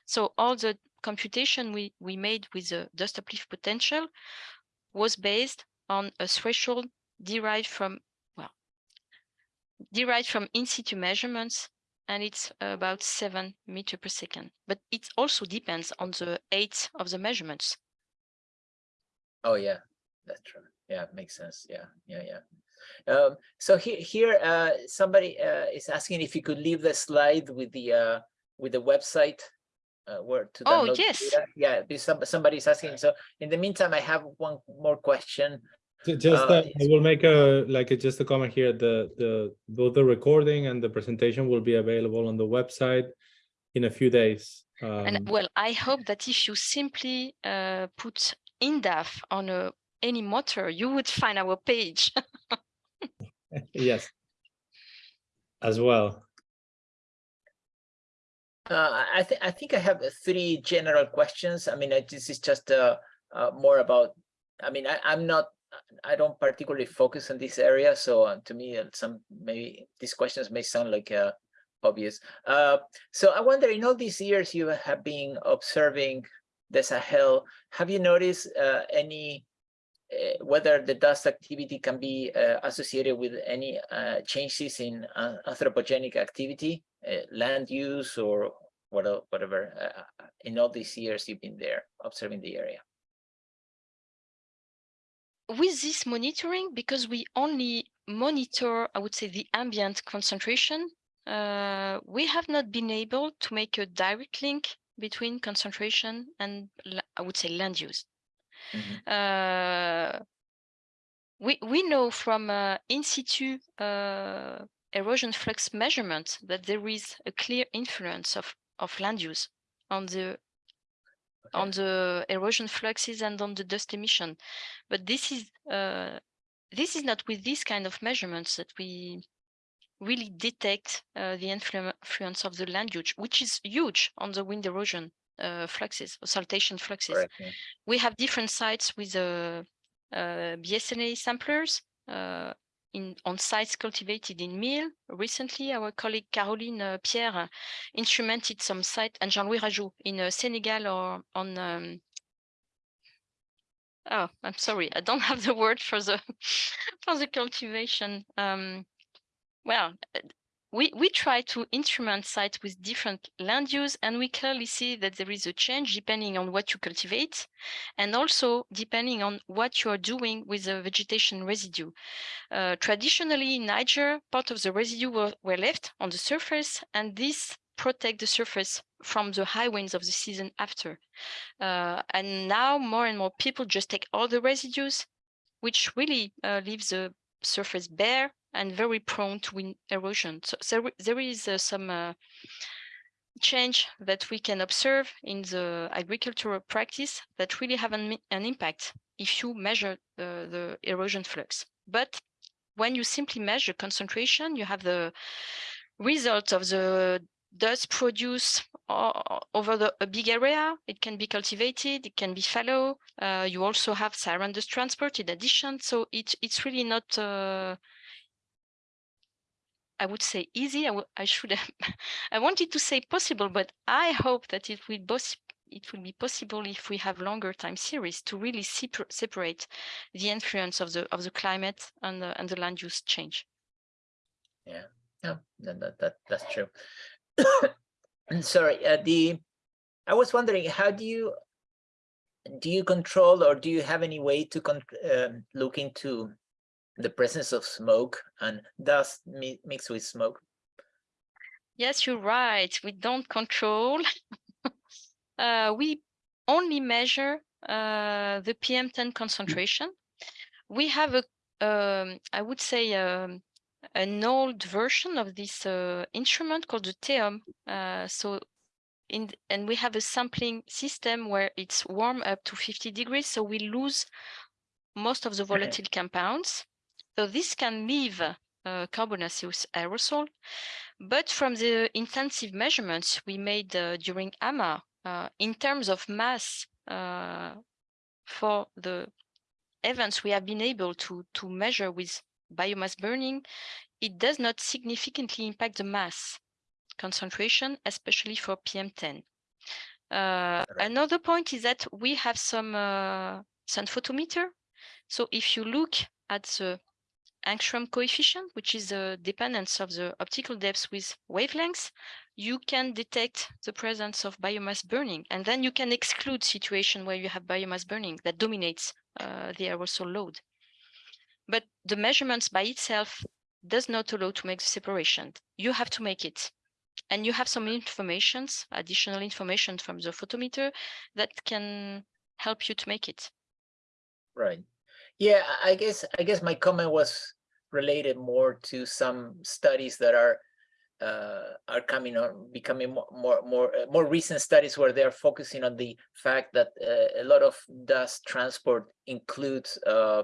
So all the computation we, we made with the dust uplift potential was based on a threshold derived from, well, derived from in situ measurements and it's about seven meter per second. But it also depends on the age of the measurements. Oh yeah, that's true. Yeah, makes sense. Yeah, yeah, yeah. Um, so here, here, uh, somebody uh, is asking if you could leave the slide with the uh, with the website uh, where to Oh, download the yes. data. Yeah, because some, somebody's asking. So in the meantime, I have one more question. Just, Uh, uh, I will make a, like, a- just a comment here, the, the, both the recording and the presentation will be available on the website in a few days. And Um, well, I hope that if you simply uh, put INDAAF on a, any motor, you would find our page. Yes. As well. Uh, I- I think I think I have three general questions. I mean, uh, this is just uh, uh, more about. I mean, I, I'm not. I don't particularly focus on this area, so uh, to me, uh, some maybe these questions may sound like uh, obvious. So I wonder, in all these years you have been observing the Sahel, have you noticed any whether the dust activity can be uh, associated with any uh, changes in uh, anthropogenic activity, uh, land use or whatever, uh, in all these years you've been there observing the area? With this monitoring, because we only monitor, I would say, the ambient concentration, uh, we have not been able to make a direct link between concentration and I would say land use. Mhm. Uh, we we know from uh, in situ uh, erosion flux measurement that there is a clear influence of of land use on the on the erosion fluxes and on the dust emission. But this is uh, this is not with this kind of measurements that we really detect uh, the influence of the land use, which is huge on the wind erosion uh, fluxes, or saltation fluxes. Yeah. We have different sites with uh, uh, BSNE samplers uh, in on sites cultivated in meal. Recently, our colleague Caroline uh, Pierre instrumented some site and Jean-Louis Rajot in uh, Senegal or on. Um, oh, I'm sorry, I don't have the word for the for the cultivation. Um, well, we we try to instrument sites with different land use, and we clearly see that there is a change depending on what you cultivate, and also depending on what you are doing with the vegetation residue. Uh, traditionally, in Niger, part of the residue were, were left on the surface, and this protect the surface from the high winds of the season after. Uh, and now more and more people just take all the residues, which really uh, leaves the surface bare and very prone to wind erosion. So, there- there is uh, some uh, change that we can observe in the agricultural practice that really have an, an impact if you measure the, the erosion flux. But when you simply measure concentration, you have the result of the dust produced over the, a big area. It can be cultivated, it can be fallow. Uh, you also have Saharan dust transport in addition. So it, it's really not, uh, I would say easy. I, I should have, I wanted to say possible, but I hope that it will it be possible if we have longer time series to really separ- separate the influence of the of the climate and the, and the land use change. Yeah, that, that, that, that's true. Sorry, uh, the, I was wondering, how do you, do you control or do you have any way to um, look into the presence of smoke and dust mi- mixed with smoke? Yes, you're right. We don't control. uh, we only measure uh, the PM10 concentration. We have a, um, I would say, um, an old version of this uh, instrument called the TEOM. Uh, so, in and we have a sampling system where it's warm up to 50 degrees, so we lose most of the volatile compounds. So this can leave uh, carbonaceous aerosol. But from the intensive measurements we made uh, during AMMA, uh, in terms of mass uh, for the events we have been able to, to measure with biomass burning, it does not significantly impact the mass concentration, especially for PM10. Uh, Another point is that we have some uh, sun photometer. So if you look at the angstrom coefficient, which is the dependence of the optical depth with wavelengths, you can detect the presence of biomass burning. And then you can exclude situation where you have biomass burning that dominates uh, the aerosol load. But the measurements by itself does not allow to make the separation. You have to make it. And you have some informations, additional information from the photometer that can help you to make it. Right. Yeah, I guess, I guess my comment was related more to some studies that are uh, are coming on, becoming more, more, more, uh, more recent studies where they're focusing on the fact that uh, a lot of dust transport includes uh,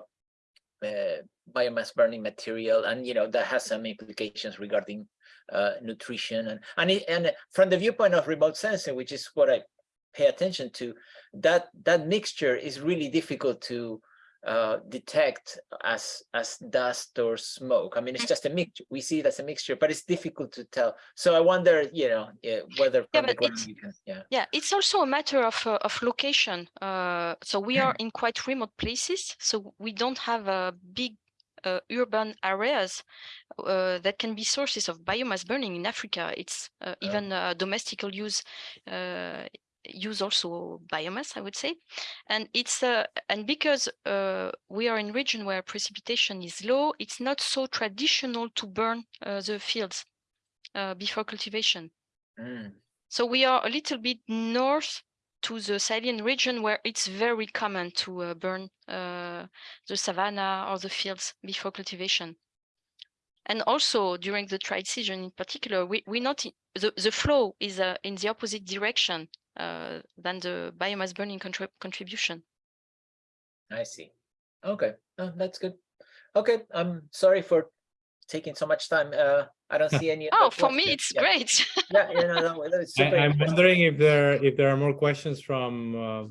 uh, biomass burning material, and you know that has some implications regarding uh, nutrition and and it, and from the viewpoint of remote sensing, which is what I pay attention to, that that mixture is really difficult to uh, detect as as dust or smoke. I mean, it's just a mixture. We see it as a mixture, but it's difficult to tell. So I wonder, you know, eh, whether Yeah, from the but ground it's- you can, yeah. Yeah, it's also a matter of uh, of location. Uh, so we are in quite remote places, so we don't have uh, big uh, urban areas uh, that can be sources of biomass burning in Africa. It's uh, Oh. even uh, domestical use uh, use also biomass, I would say, and it's uh, and because uh, we are in region where precipitation is low, it's not so traditional to burn uh, the fields uh, before cultivation. Mm, So we are a little bit north to the Sahelian region where it's very common to uh, burn uh, the savanna or the fields before cultivation. And also during the dry season in particular, we, we not the, the flow is uh, in the opposite direction uh, than the biomass burning contrib contribution. I see. Okay, oh, that's good. Okay, I'm sorry for taking so much time. Uh, I don't see any. Oh, other for me, it's Yeah. great. Yeah, yeah, no, no, that was I, super I'm wondering if there if there are more questions from uh,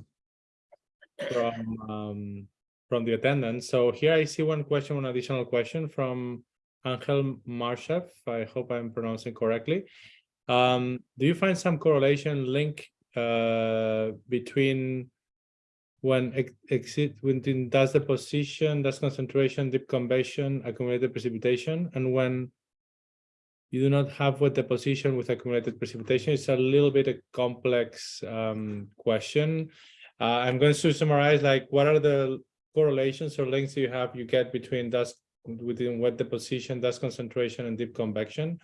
from um, from the attendants. So here I see one question, one additional question from Angel Marshev. I hope I'm pronouncing correctly. Um, do you find some correlation link uh, between when ex- exit within does the position, does concentration, deep convection, accumulated precipitation, and when you do not have what the position with accumulated precipitation. It's a little bit a complex um, question. Uh, I'm going to summarize like what are the correlations or links you have you get between dust within wet deposition, dust concentration, and deep convection.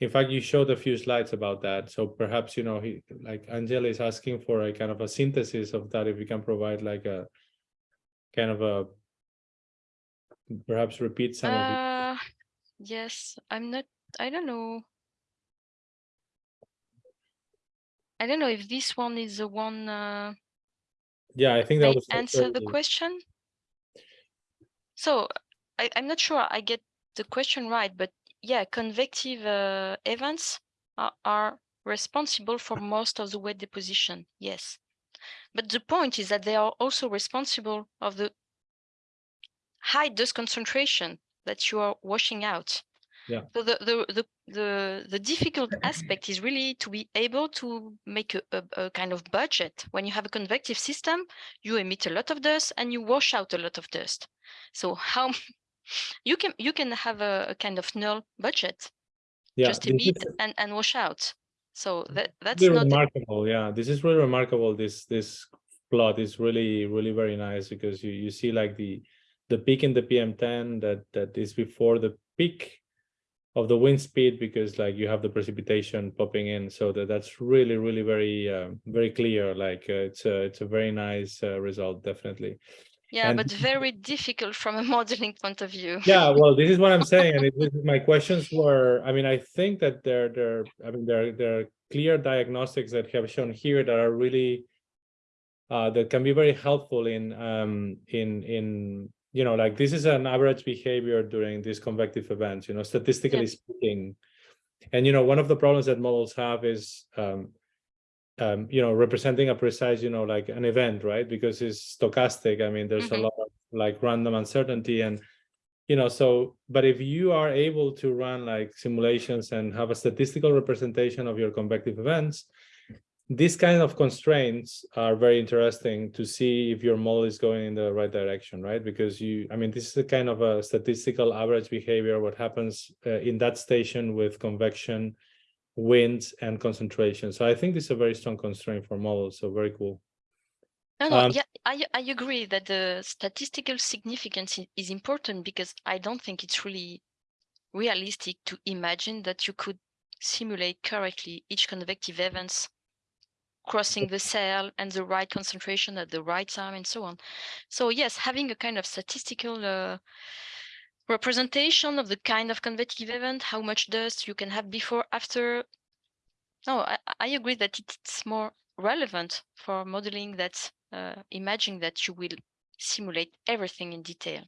In fact, you showed a few slides about that. So perhaps, you know, he like Angela is asking for a kind of a synthesis of that, if you can provide like a kind of a perhaps repeat some of it. Uh, yes, I'm not, I don't know. I don't know if this one is the one uh, Yeah, I think that was answer the question. So I, I'm not sure I get the question right, but yeah, convective uh, events are, are responsible for most of the wet deposition. Yes, but the point is that they are also responsible of the high dust concentration that you are washing out. Yeah. So the the the the, the difficult aspect is really to be able to make a, a, a kind of budget. When you have a convective system, you emit a lot of dust and you wash out a lot of dust. So how you can you can have a, a kind of null budget, Yeah, just emit is- and, and wash out. So that that's really not remarkable yeah this is really remarkable this this plot is really really very nice because you you see like the the peak in the pm10 that that is before the peak of the wind speed because like you have the precipitation popping in so that that's really really very uh, very clear like uh, it's a it's a very nice uh, result definitely yeah, and- but very difficult from a modeling point of view. yeah well this is what i'm saying and it, this is- my questions were i mean i think that there there i mean there there are clear diagnostics that have shown here that are really uh that can be very helpful in um in in you know like this is an average behavior during these convective events you know statistically speaking and you know one of the problems that models have is um um, you know, representing a precise, you know, like an event, right? Because it's stochastic. I mean, there's Mhm. a lot of like random uncertainty and, you know, so, but if you are able to run like simulations and have a statistical representation of your convective events, these kind of constraints are very interesting to see if your model is going in the right direction, right? Because you, I mean, this is a kind of a statistical average behavior, what happens uh, in that station with convection, winds and concentration. So I think this is a very strong constraint for models. So very cool. No, no, Um, yeah, I, I agree that the statistical significance is important because I don't think it's really realistic to imagine that you could simulate correctly each convective events crossing the Sahel and the right concentration at the right time and so on. So yes, having a kind of statistical uh, representation of the kind of convective event, how much dust you can have before, after. No, I, I agree that it's more relevant for modeling that uh, imagining that you will simulate everything in detail.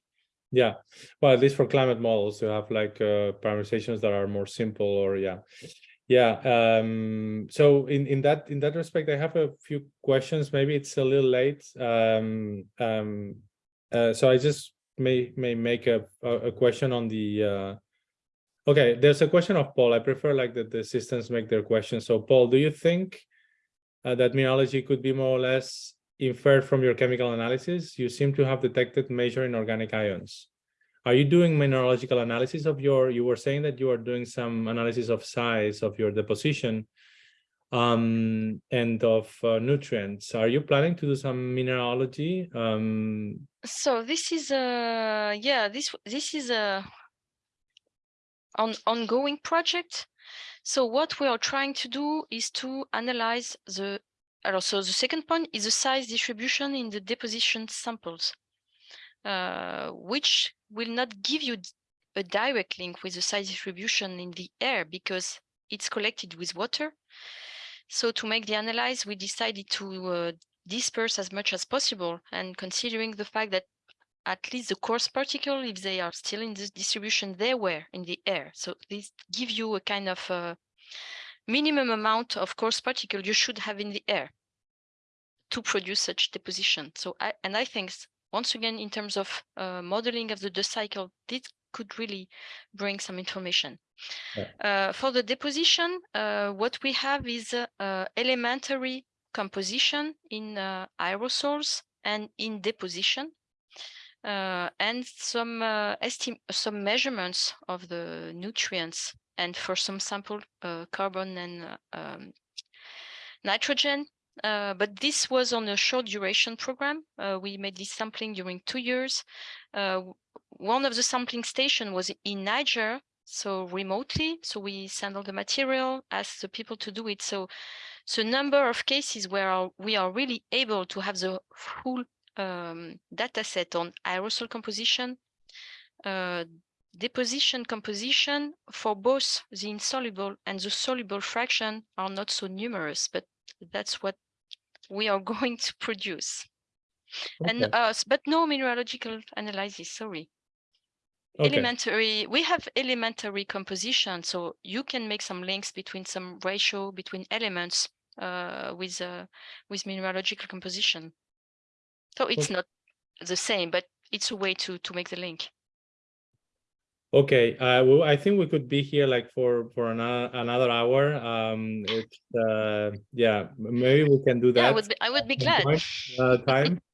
Yeah, well, at least for climate models, you have like uh, parameterizations that are more simple or yeah. Yeah, um, so in, in that in that respect, I have a few questions. Maybe it's a little late. Um, um, uh, so I just may may make a, a, question on the uh, okay, there's a question of Paul. I prefer like that the assistants make their questions. So Paul, do you think uh, that mineralogy could be more or less inferred from your chemical analysis? You seem to have detected major inorganic ions. Are you doing mineralogical analysis of your, you were saying that you are doing some analysis of size of your deposition um, and of uh, nutrients. Are you planning to do some mineralogy? Um, So this is a yeah this this is a on ongoing project. So what we are trying to do is to analyze the also the second point is the size distribution in the deposition samples, uh, which will not give you a direct link with the size distribution in the air because it's collected with water. So to make the analyze, we decided to uh, disperse as much as possible and considering the fact that at least the coarse particle, if they are still in this distribution, they were in the air. So this give you a kind of uh, minimum amount of coarse particle you should have in the air to produce such deposition. So I, and I think once again, in terms of uh, modeling of the dust cycle, this could really bring some information. Yeah. Uh, for the deposition, uh, what we have is uh, uh, elementary composition in uh, aerosols and in deposition. Uh, and some uh, some measurements of the nutrients and for some sample carbon and um, nitrogen. Uh, but this was on a short duration program. Uh, we made this sampling during two years. Uh, one of the sampling station was in Niger, so remotely. So we send all the material, ask the people to do it. So, so number of cases where we are really able to have the full um, data set on aerosol composition, uh, deposition composition for both the insoluble and the soluble fraction are not so numerous, but that's what we are going to produce. And Okay. us, but no mineralogical analysis, sorry. Okay. Elementary, we have elementary composition, so you can make some links between some ratio between elements uh, with uh, with mineralogical composition. So it's not the same, but it's a way to to make the link. Okay, uh, well, I think we could be here like for for another another hour. Um, it's uh, yeah, maybe we can do that. Yeah, I would be, I would be glad. point, uh, time.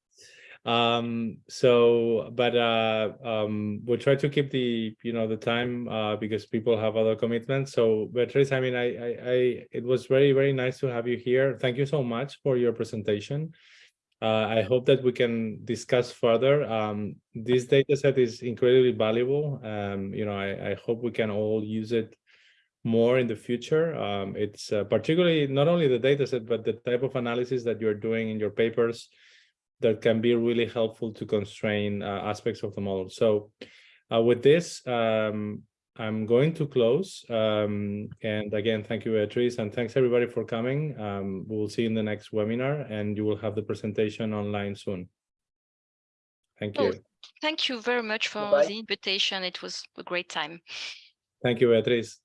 Um, so, but uh, um, we'll try to keep the you know the time uh, because people have other commitments. So, Beatrice, I mean, I, I, I, it was very very nice to have you here. Thank you so much for your presentation. Uh, I hope that we can discuss further. Um, this data set is incredibly valuable. Um, you know, I, I hope we can all use it more in the future. Um, it's uh, particularly not only the data set, but the type of analysis that you're doing in your papers that can be really helpful to constrain uh, aspects of the model. So uh, with this, um, I'm going to close. Um, and again, thank you, Beatrice, and thanks everybody for coming. Um, we'll see you in the next webinar and you will have the presentation online soon. Thank Oh, you. Thank you very much for Bye-bye. the invitation. It was a great time. Thank you, Beatrice.